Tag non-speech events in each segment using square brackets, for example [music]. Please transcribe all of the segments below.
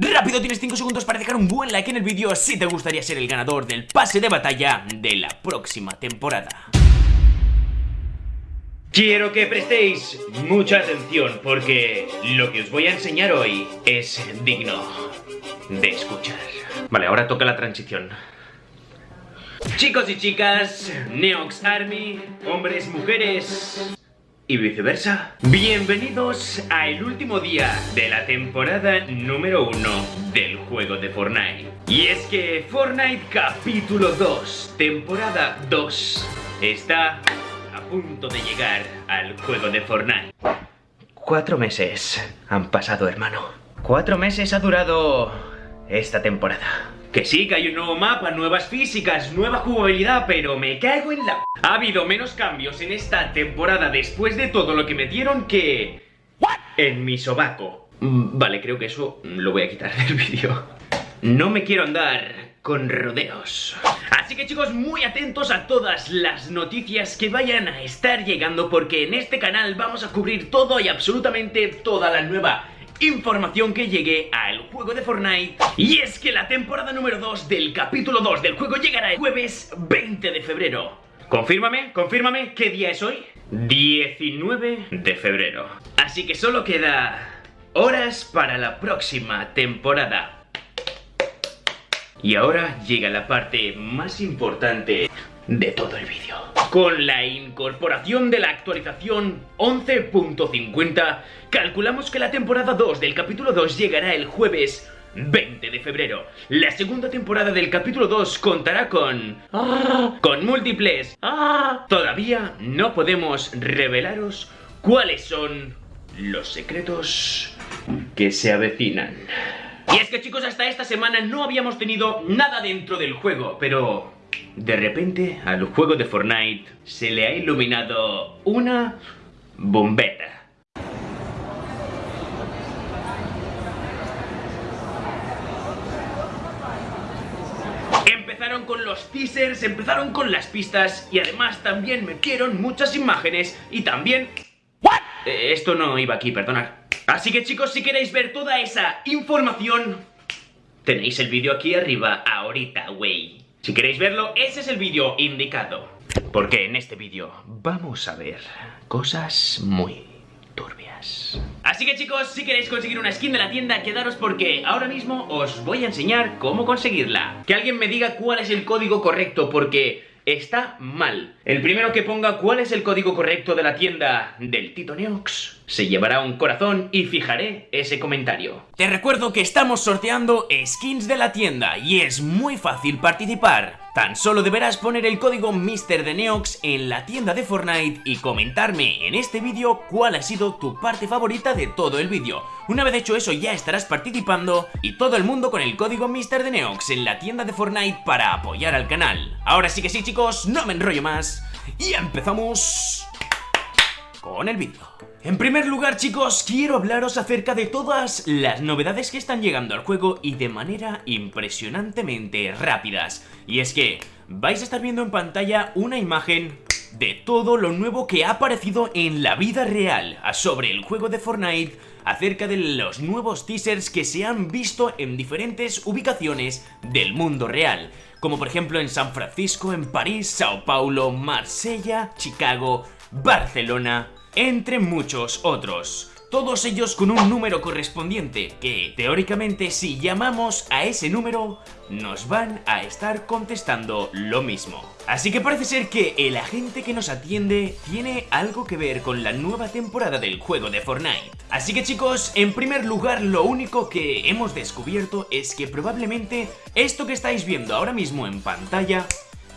Rápido, tienes 5 segundos para dejar un buen like en el vídeo si te gustaría ser el ganador del pase de batalla de la próxima temporada. Quiero que prestéis mucha atención porque lo que os voy a enseñar hoy es digno de escuchar. Vale, ahora toca la transición. Chicos y chicas, Neox Army, hombres, mujeres y viceversa. Bienvenidos al último día de la temporada número 1 del juego de Fortnite. Y es que Fortnite capítulo 2, temporada 2, está a punto de llegar al juego de Fortnite. Cuatro meses han pasado, hermano. Cuatro meses ha durado esta temporada. Que sí, que hay un nuevo mapa, nuevas físicas, nueva jugabilidad, pero me cago en la... Ha habido menos cambios en esta temporada después de todo lo que me dieron que... En mi sobaco. Mm, vale, creo que eso lo voy a quitar [laughs] del vídeo. No me quiero andar con rodeos. Así que chicos, muy atentos a todas las noticias que vayan a estar llegando porque en este canal vamos a cubrir todo y absolutamente toda la nueva información que llegue al juego de Fortnite Y es que la temporada número 2 del capítulo 2 del juego llegará el jueves 20 de febrero Confírmame, confírmame, ¿qué día es hoy? 19 de febrero Así que solo queda horas para la próxima temporada y ahora llega la parte más importante de todo el vídeo. Con la incorporación de la actualización 11.50, calculamos que la temporada 2 del capítulo 2 llegará el jueves 20 de febrero. La segunda temporada del capítulo 2 contará con... Con múltiples... Todavía no podemos revelaros cuáles son los secretos que se avecinan. Y es que chicos, hasta esta semana no habíamos tenido nada dentro del juego, pero de repente, al juego de Fortnite se le ha iluminado una bombeta. Empezaron con los teasers, empezaron con las pistas y además también metieron muchas imágenes y también... ¿What? Eh, esto no iba aquí, perdonad. Así que chicos, si queréis ver toda esa información, tenéis el vídeo aquí arriba ahorita, wey. Si queréis verlo, ese es el vídeo indicado. Porque en este vídeo vamos a ver cosas muy turbias. Así que chicos, si queréis conseguir una skin de la tienda, quedaros porque ahora mismo os voy a enseñar cómo conseguirla. Que alguien me diga cuál es el código correcto porque está mal. El primero que ponga cuál es el código correcto de la tienda del Tito Neox se llevará un corazón y fijaré ese comentario. Te recuerdo que estamos sorteando skins de la tienda y es muy fácil participar. Tan solo deberás poner el código Mister de Neox en la tienda de Fortnite y comentarme en este vídeo cuál ha sido tu parte favorita de todo el vídeo. Una vez hecho eso ya estarás participando y todo el mundo con el código Mister de Neox en la tienda de Fortnite para apoyar al canal. Ahora sí que sí chicos, no me enrollo más y empezamos con el vídeo. En primer lugar chicos, quiero hablaros acerca de todas las novedades que están llegando al juego y de manera impresionantemente rápidas. Y es que vais a estar viendo en pantalla una imagen de todo lo nuevo que ha aparecido en la vida real sobre el juego de Fortnite acerca de los nuevos teasers que se han visto en diferentes ubicaciones del mundo real como por ejemplo en San Francisco, en París, Sao Paulo, Marsella, Chicago, Barcelona, entre muchos otros. Todos ellos con un número correspondiente, que teóricamente si llamamos a ese número, nos van a estar contestando lo mismo. Así que parece ser que el agente que nos atiende tiene algo que ver con la nueva temporada del juego de Fortnite. Así que chicos, en primer lugar lo único que hemos descubierto es que probablemente esto que estáis viendo ahora mismo en pantalla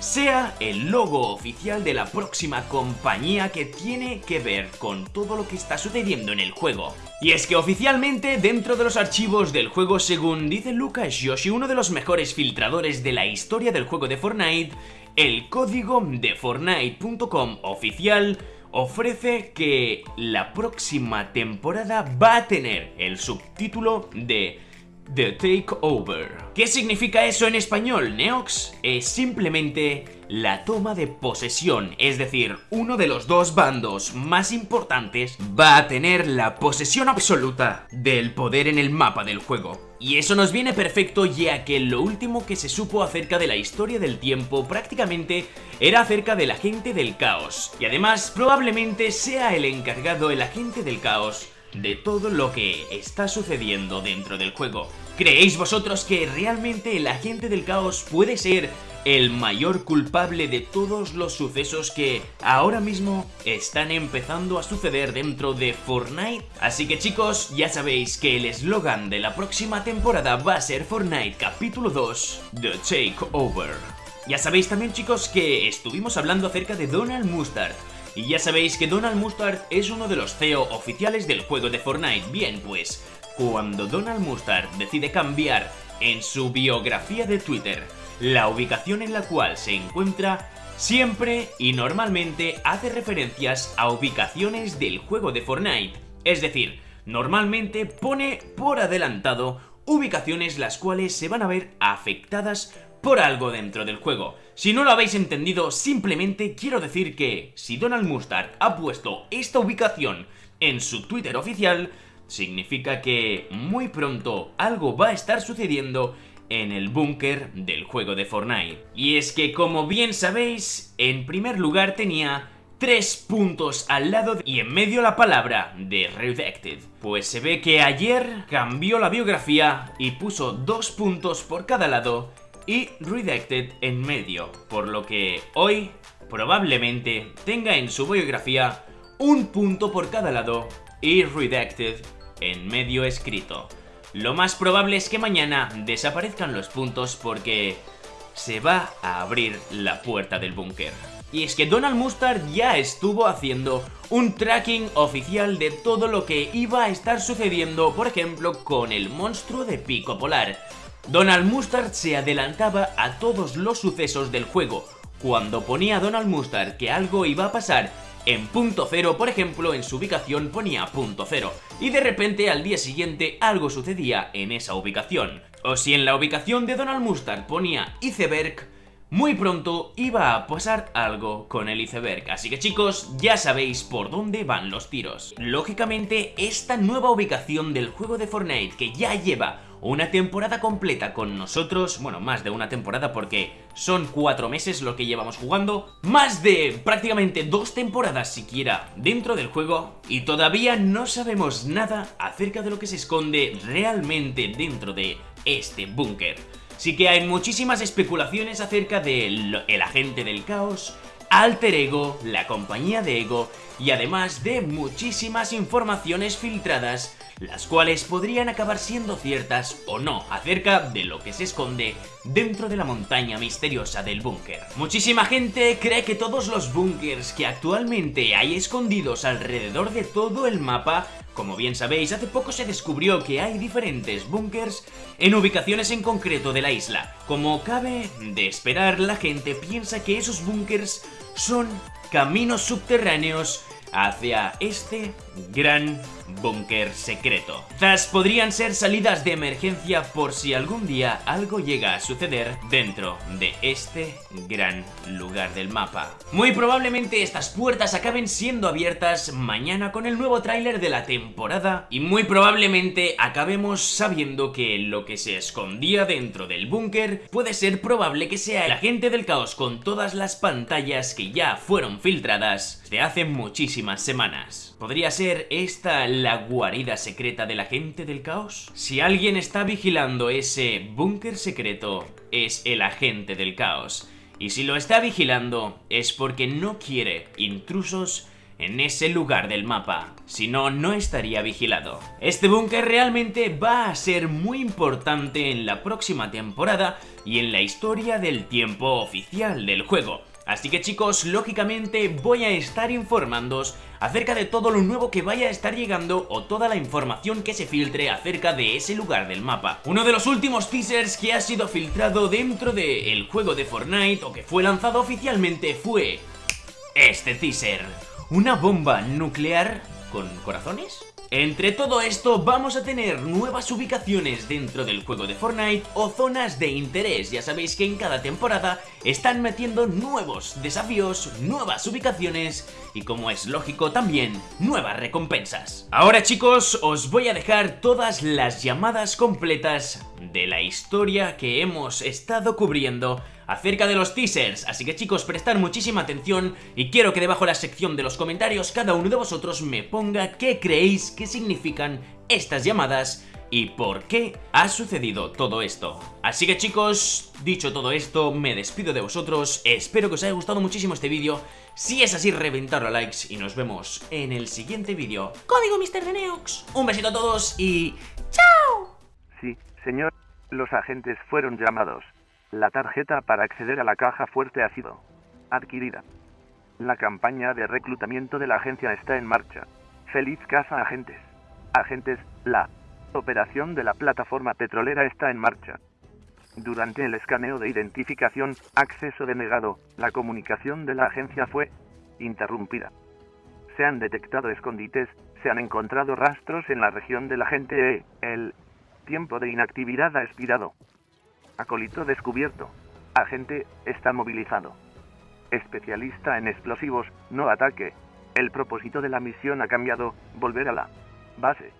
sea el logo oficial de la próxima compañía que tiene que ver con todo lo que está sucediendo en el juego. Y es que oficialmente dentro de los archivos del juego según dice Lucas Yoshi, uno de los mejores filtradores de la historia del juego de Fortnite, el código de Fortnite.com oficial ofrece que la próxima temporada va a tener el subtítulo de The Takeover. ¿Qué significa eso en español, Neox? Es simplemente la toma de posesión, es decir, uno de los dos bandos más importantes va a tener la posesión absoluta del poder en el mapa del juego. Y eso nos viene perfecto ya que lo último que se supo acerca de la historia del tiempo prácticamente era acerca del agente del caos. Y además probablemente sea el encargado el agente del caos de todo lo que está sucediendo dentro del juego. ¿Creéis vosotros que realmente el agente del caos puede ser el mayor culpable de todos los sucesos que ahora mismo están empezando a suceder dentro de Fortnite? Así que chicos, ya sabéis que el eslogan de la próxima temporada va a ser Fortnite capítulo 2, The Takeover. Ya sabéis también chicos que estuvimos hablando acerca de Donald Mustard, y ya sabéis que Donald Mustard es uno de los CEO oficiales del juego de Fortnite. Bien, pues, cuando Donald Mustard decide cambiar en su biografía de Twitter la ubicación en la cual se encuentra, siempre y normalmente hace referencias a ubicaciones del juego de Fortnite. Es decir, normalmente pone por adelantado ubicaciones las cuales se van a ver afectadas por algo dentro del juego. Si no lo habéis entendido, simplemente quiero decir que si Donald Mustard ha puesto esta ubicación en su Twitter oficial, significa que muy pronto algo va a estar sucediendo en el búnker del juego de Fortnite. Y es que como bien sabéis, en primer lugar tenía tres puntos al lado y en medio la palabra de Redacted. Pues se ve que ayer cambió la biografía y puso dos puntos por cada lado y Redacted en medio, por lo que hoy probablemente tenga en su biografía un punto por cada lado y Redacted en medio escrito. Lo más probable es que mañana desaparezcan los puntos porque se va a abrir la puerta del búnker. Y es que Donald Mustard ya estuvo haciendo un tracking oficial de todo lo que iba a estar sucediendo, por ejemplo, con el monstruo de Pico Polar. Donald Mustard se adelantaba a todos los sucesos del juego. Cuando ponía Donald Mustard que algo iba a pasar en punto cero, por ejemplo, en su ubicación ponía punto cero, y de repente al día siguiente algo sucedía en esa ubicación. O si en la ubicación de Donald Mustard ponía iceberg, muy pronto iba a pasar algo con el iceberg, así que chicos, ya sabéis por dónde van los tiros. Lógicamente, esta nueva ubicación del juego de Fortnite que ya lleva una temporada completa con nosotros, bueno, más de una temporada porque son cuatro meses lo que llevamos jugando, más de prácticamente dos temporadas siquiera dentro del juego y todavía no sabemos nada acerca de lo que se esconde realmente dentro de este búnker. Sí que hay muchísimas especulaciones acerca del el agente del caos, Alter Ego, la compañía de Ego y además de muchísimas informaciones filtradas las cuales podrían acabar siendo ciertas o no acerca de lo que se esconde dentro de la montaña misteriosa del búnker. Muchísima gente cree que todos los búnkers que actualmente hay escondidos alrededor de todo el mapa como bien sabéis, hace poco se descubrió que hay diferentes búnkers en ubicaciones en concreto de la isla. Como cabe de esperar, la gente piensa que esos búnkers son caminos subterráneos hacia este gran búnker secreto. Quizás podrían ser salidas de emergencia por si algún día algo llega a suceder dentro de este gran lugar del mapa. Muy probablemente estas puertas acaben siendo abiertas mañana con el nuevo tráiler de la temporada y muy probablemente acabemos sabiendo que lo que se escondía dentro del búnker puede ser probable que sea el agente del caos con todas las pantallas que ya fueron filtradas de hace muchísimas semanas. Podría ser esta la guarida secreta de la gente del caos? Si alguien está vigilando ese búnker secreto, es el agente del caos. Y si lo está vigilando, es porque no quiere intrusos en ese lugar del mapa, si no, no estaría vigilado. Este búnker realmente va a ser muy importante en la próxima temporada y en la historia del tiempo oficial del juego. Así que chicos, lógicamente voy a estar informándoos acerca de todo lo nuevo que vaya a estar llegando o toda la información que se filtre acerca de ese lugar del mapa. Uno de los últimos teasers que ha sido filtrado dentro del juego de Fortnite o que fue lanzado oficialmente fue este teaser. Una bomba nuclear con corazones Entre todo esto vamos a tener nuevas ubicaciones dentro del juego de Fortnite o zonas de interés. Ya sabéis que en cada temporada están metiendo nuevos desafíos, nuevas ubicaciones y como es lógico también nuevas recompensas. Ahora chicos os voy a dejar todas las llamadas completas de la historia que hemos estado cubriendo acerca de los teasers, así que chicos prestad muchísima atención y quiero que debajo de la sección de los comentarios cada uno de vosotros me ponga qué creéis que significan estas llamadas y por qué ha sucedido todo esto. Así que chicos, dicho todo esto, me despido de vosotros, espero que os haya gustado muchísimo este vídeo, si es así reventadlo a likes y nos vemos en el siguiente vídeo. Código Mr. de Neox, un besito a todos y ¡chao! Sí, señor, los agentes fueron llamados. La tarjeta para acceder a la caja fuerte ha sido adquirida. La campaña de reclutamiento de la agencia está en marcha. Feliz casa agentes. Agentes, la operación de la plataforma petrolera está en marcha. Durante el escaneo de identificación, acceso denegado, la comunicación de la agencia fue interrumpida. Se han detectado escondites, se han encontrado rastros en la región de la gente E. El tiempo de inactividad ha expirado. Acolito descubierto. Agente está movilizado. Especialista en explosivos, no ataque. El propósito de la misión ha cambiado, volver a la base.